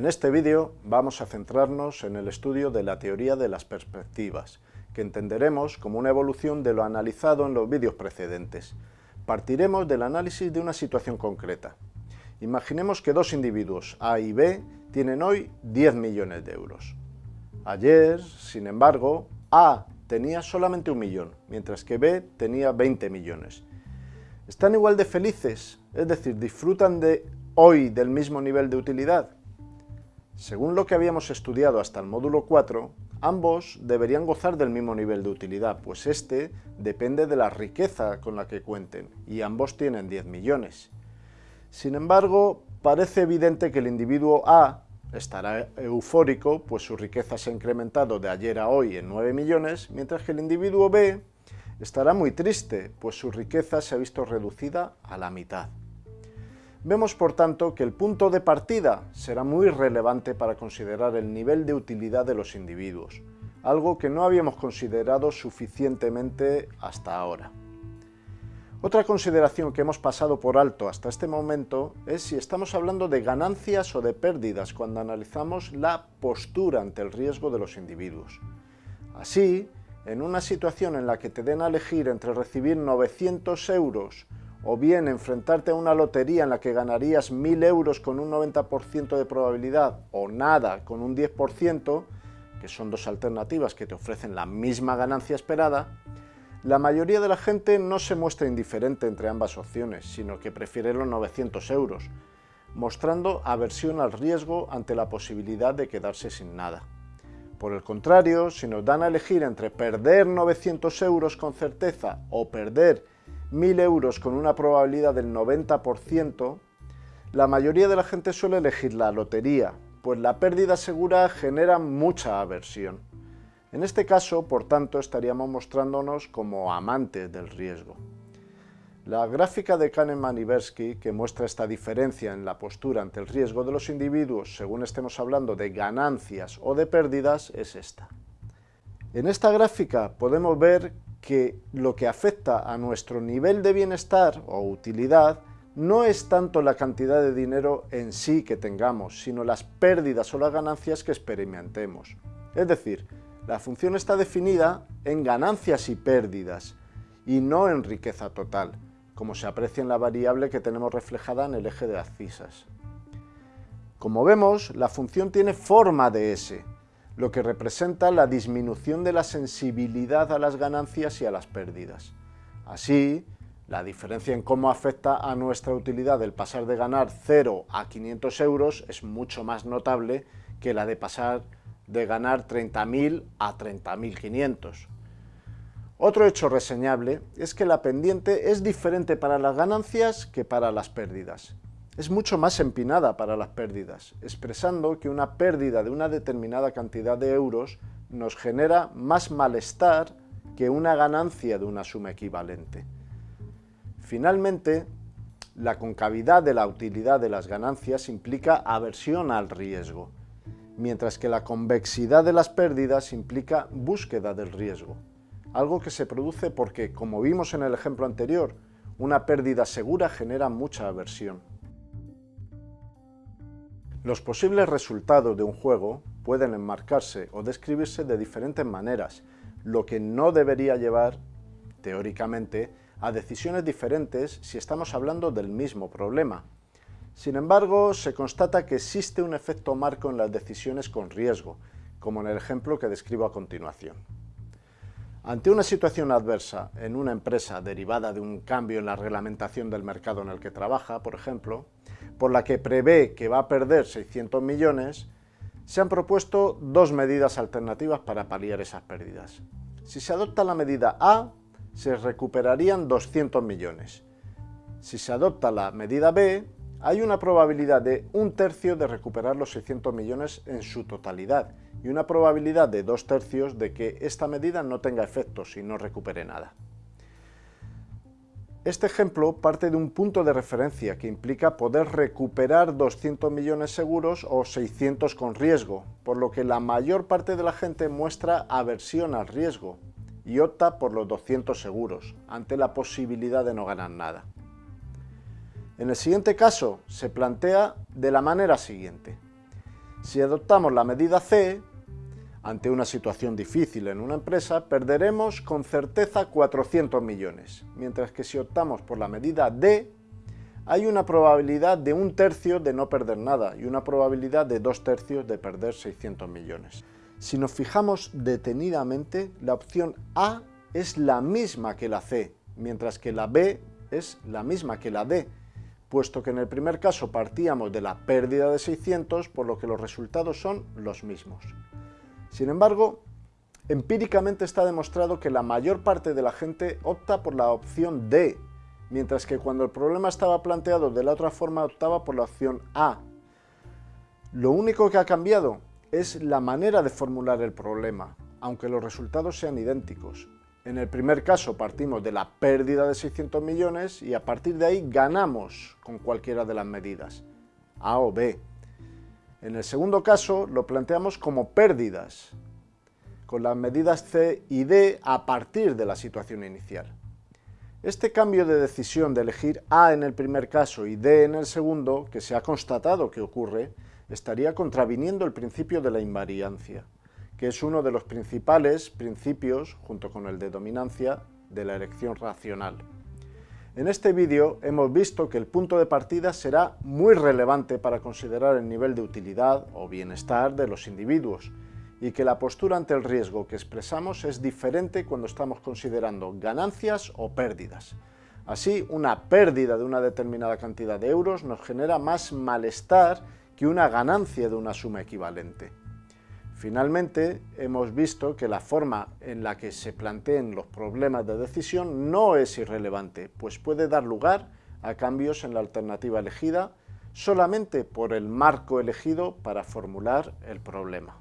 En este vídeo vamos a centrarnos en el estudio de la teoría de las perspectivas, que entenderemos como una evolución de lo analizado en los vídeos precedentes. Partiremos del análisis de una situación concreta. Imaginemos que dos individuos, A y B, tienen hoy 10 millones de euros. Ayer, sin embargo, A tenía solamente un millón, mientras que B tenía 20 millones. ¿Están igual de felices? Es decir, ¿disfrutan de hoy del mismo nivel de utilidad? Según lo que habíamos estudiado hasta el módulo 4, ambos deberían gozar del mismo nivel de utilidad, pues este depende de la riqueza con la que cuenten, y ambos tienen 10 millones. Sin embargo, parece evidente que el individuo A estará eufórico, pues su riqueza se ha incrementado de ayer a hoy en 9 millones, mientras que el individuo B estará muy triste, pues su riqueza se ha visto reducida a la mitad. Vemos por tanto que el punto de partida será muy relevante para considerar el nivel de utilidad de los individuos, algo que no habíamos considerado suficientemente hasta ahora. Otra consideración que hemos pasado por alto hasta este momento es si estamos hablando de ganancias o de pérdidas cuando analizamos la postura ante el riesgo de los individuos. Así, en una situación en la que te den a elegir entre recibir 900 euros o bien enfrentarte a una lotería en la que ganarías 1.000 euros con un 90% de probabilidad o nada con un 10%, que son dos alternativas que te ofrecen la misma ganancia esperada, la mayoría de la gente no se muestra indiferente entre ambas opciones, sino que prefiere los 900 euros, mostrando aversión al riesgo ante la posibilidad de quedarse sin nada. Por el contrario, si nos dan a elegir entre perder 900 euros con certeza o perder 1.000 euros con una probabilidad del 90%, la mayoría de la gente suele elegir la lotería, pues la pérdida segura genera mucha aversión. En este caso, por tanto, estaríamos mostrándonos como amantes del riesgo. La gráfica de Kahneman y Bersky, que muestra esta diferencia en la postura ante el riesgo de los individuos según estemos hablando de ganancias o de pérdidas, es esta. En esta gráfica podemos ver que lo que afecta a nuestro nivel de bienestar o utilidad no es tanto la cantidad de dinero en sí que tengamos, sino las pérdidas o las ganancias que experimentemos. Es decir, la función está definida en ganancias y pérdidas, y no en riqueza total, como se aprecia en la variable que tenemos reflejada en el eje de abscisas. Como vemos, la función tiene forma de S, lo que representa la disminución de la sensibilidad a las ganancias y a las pérdidas. Así, la diferencia en cómo afecta a nuestra utilidad el pasar de ganar 0 a 500 euros es mucho más notable que la de pasar de ganar 30.000 a 30.500. Otro hecho reseñable es que la pendiente es diferente para las ganancias que para las pérdidas es mucho más empinada para las pérdidas, expresando que una pérdida de una determinada cantidad de euros nos genera más malestar que una ganancia de una suma equivalente. Finalmente, la concavidad de la utilidad de las ganancias implica aversión al riesgo, mientras que la convexidad de las pérdidas implica búsqueda del riesgo, algo que se produce porque, como vimos en el ejemplo anterior, una pérdida segura genera mucha aversión. Los posibles resultados de un juego pueden enmarcarse o describirse de diferentes maneras, lo que no debería llevar, teóricamente, a decisiones diferentes si estamos hablando del mismo problema. Sin embargo, se constata que existe un efecto marco en las decisiones con riesgo, como en el ejemplo que describo a continuación. Ante una situación adversa en una empresa derivada de un cambio en la reglamentación del mercado en el que trabaja, por ejemplo, por la que prevé que va a perder 600 millones, se han propuesto dos medidas alternativas para paliar esas pérdidas. Si se adopta la medida A, se recuperarían 200 millones. Si se adopta la medida B, hay una probabilidad de un tercio de recuperar los 600 millones en su totalidad y una probabilidad de dos tercios de que esta medida no tenga efectos y no recupere nada. Este ejemplo parte de un punto de referencia que implica poder recuperar 200 millones seguros o 600 con riesgo, por lo que la mayor parte de la gente muestra aversión al riesgo y opta por los 200 seguros, ante la posibilidad de no ganar nada. En el siguiente caso se plantea de la manera siguiente. Si adoptamos la medida C, ante una situación difícil en una empresa, perderemos con certeza 400 millones, mientras que si optamos por la medida D, hay una probabilidad de un tercio de no perder nada y una probabilidad de dos tercios de perder 600 millones. Si nos fijamos detenidamente, la opción A es la misma que la C, mientras que la B es la misma que la D, puesto que en el primer caso partíamos de la pérdida de 600, por lo que los resultados son los mismos. Sin embargo, empíricamente está demostrado que la mayor parte de la gente opta por la opción D, mientras que cuando el problema estaba planteado de la otra forma optaba por la opción A. Lo único que ha cambiado es la manera de formular el problema, aunque los resultados sean idénticos. En el primer caso partimos de la pérdida de 600 millones y a partir de ahí ganamos con cualquiera de las medidas, A o B. En el segundo caso lo planteamos como pérdidas, con las medidas C y D a partir de la situación inicial. Este cambio de decisión de elegir A en el primer caso y D en el segundo, que se ha constatado que ocurre, estaría contraviniendo el principio de la invariancia, que es uno de los principales principios, junto con el de dominancia, de la elección racional. En este vídeo hemos visto que el punto de partida será muy relevante para considerar el nivel de utilidad o bienestar de los individuos, y que la postura ante el riesgo que expresamos es diferente cuando estamos considerando ganancias o pérdidas. Así, una pérdida de una determinada cantidad de euros nos genera más malestar que una ganancia de una suma equivalente. Finalmente, hemos visto que la forma en la que se planteen los problemas de decisión no es irrelevante, pues puede dar lugar a cambios en la alternativa elegida solamente por el marco elegido para formular el problema.